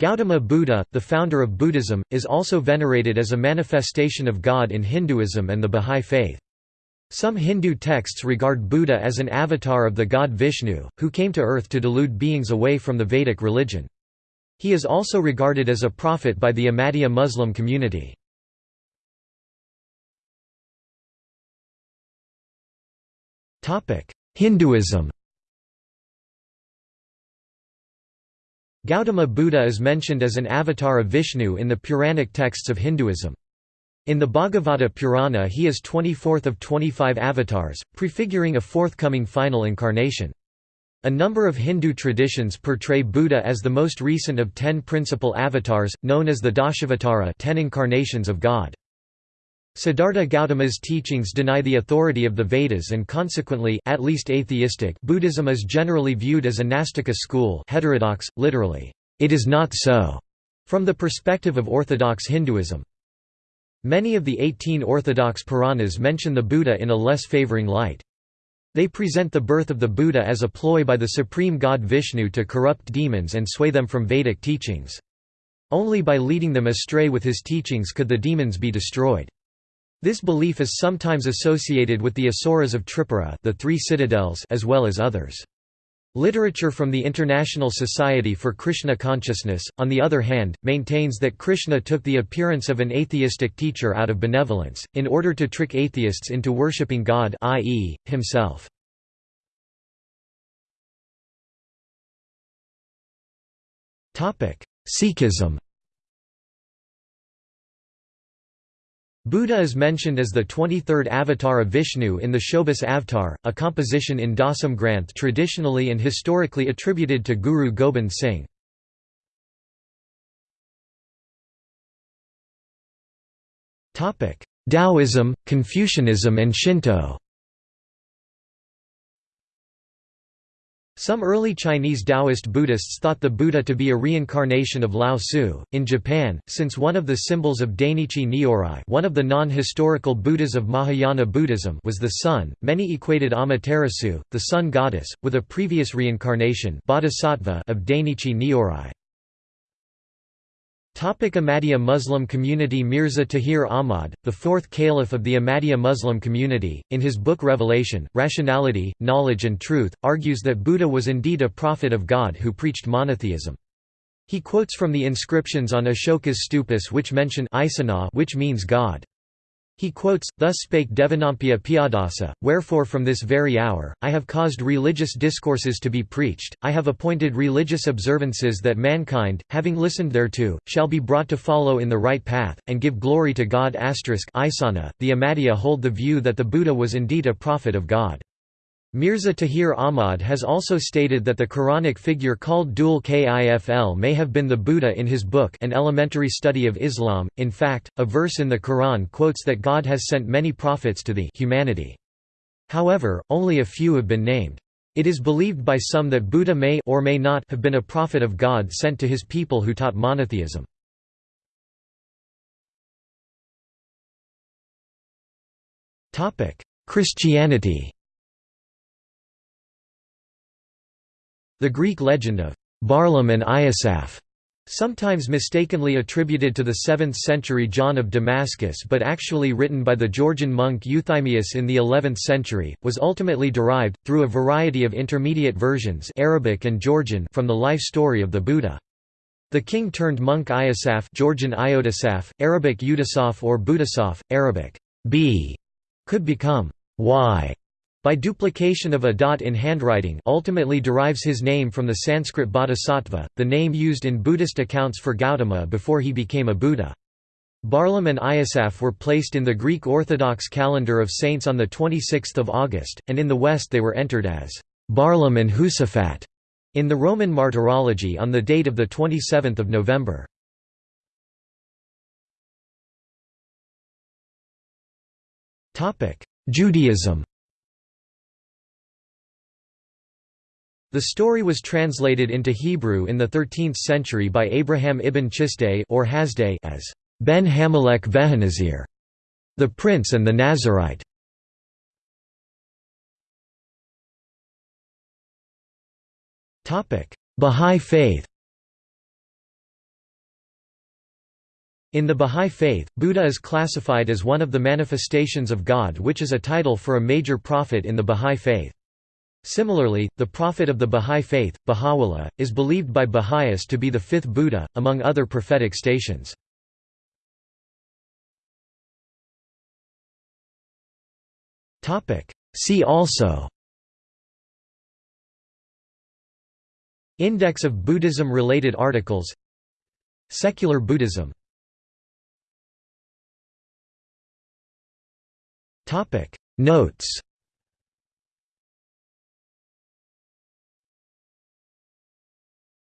Gautama Buddha, the founder of Buddhism, is also venerated as a manifestation of God in Hinduism and the Bahá'í Faith. Some Hindu texts regard Buddha as an avatar of the god Vishnu, who came to earth to delude beings away from the Vedic religion. He is also regarded as a prophet by the Ahmadiyya Muslim community. Hinduism Gautama Buddha is mentioned as an avatar of Vishnu in the Puranic texts of Hinduism. In the Bhagavata Purana he is 24th of 25 avatars, prefiguring a forthcoming final incarnation. A number of Hindu traditions portray Buddha as the most recent of ten principal avatars, known as the Dashavatara ten incarnations of God. Siddhartha Gautama's teachings deny the authority of the Vedas and consequently at least atheistic Buddhism is generally viewed as a Nastika school heterodox, literally, it is not so, from the perspective of orthodox Hinduism. Many of the 18 orthodox Puranas mention the Buddha in a less favoring light. They present the birth of the Buddha as a ploy by the supreme god Vishnu to corrupt demons and sway them from Vedic teachings. Only by leading them astray with his teachings could the demons be destroyed. This belief is sometimes associated with the Asuras of Tripura the three citadels as well as others. Literature from the International Society for Krishna Consciousness, on the other hand, maintains that Krishna took the appearance of an atheistic teacher out of benevolence, in order to trick atheists into worshipping God i.e., himself. Sikhism Buddha is mentioned as the 23rd avatar of Vishnu in the Chaubis Avatar, a composition in Dasam Granth traditionally and historically attributed to Guru Gobind Singh. Taoism, Confucianism and Shinto Some early Chinese Taoist Buddhists thought the Buddha to be a reincarnation of Lao Tzu. In Japan, since one of the symbols of Dainichi Nyorai, one of the non-historical Buddhas of Mahayana Buddhism, was the sun, many equated Amaterasu, the sun goddess, with a previous reincarnation, Bodhisattva, of Dainichi Nyorai. Ahmadiyya Muslim community Mirza Tahir Ahmad, the fourth caliph of the Ahmadiyya Muslim community, in his book Revelation, Rationality, Knowledge and Truth, argues that Buddha was indeed a prophet of God who preached monotheism. He quotes from the inscriptions on Ashoka's stupas which mention which means God. He quotes, Thus spake Devanampiya Piyadasi, Wherefore from this very hour, I have caused religious discourses to be preached, I have appointed religious observances that mankind, having listened thereto, shall be brought to follow in the right path, and give glory to God*. Isana, the Ahmadiyya hold the view that the Buddha was indeed a prophet of God. Mirza Tahir Ahmad has also stated that the Quranic figure called Dhul Kifl may have been the Buddha in his book An Elementary Study of Islam. In fact, a verse in the Quran quotes that God has sent many prophets to the humanity. However, only a few have been named. It is believed by some that Buddha may or may not have been a prophet of God sent to his people who taught monotheism. Christianity The Greek legend of Barlaam and Iosaph sometimes mistakenly attributed to the 7th century John of Damascus but actually written by the Georgian monk Euthymius in the 11th century, was ultimately derived, through a variety of intermediate versions Arabic and Georgian from the life story of the Buddha. The king-turned-monk Iosaph Georgian Iodasaph, Arabic Udasaph or Buddhasaph, Arabic b could become y by duplication of a dot in handwriting ultimately derives his name from the Sanskrit bodhisattva, the name used in Buddhist accounts for Gautama before he became a Buddha. Barlaam and Iosaph were placed in the Greek Orthodox calendar of saints on 26 August, and in the West they were entered as Barlaam and Josaphat in the Roman Martyrology on the date of 27 November. Judaism The story was translated into Hebrew in the 13th century by Abraham ibn Chisday or Hasday as Ben Hamelech Vehanazir, the Prince and the Nazarite. Bahá'í Faith In the Bahá'í Faith, Buddha is classified as one of the manifestations of God which is a title for a major prophet in the Bahá'í Faith. Similarly, the prophet of the Bahá'í Faith, Baha'u'llah, is believed by Baha'is to be the fifth Buddha, among other prophetic stations. See also Index of Buddhism-related articles Secular Buddhism Notes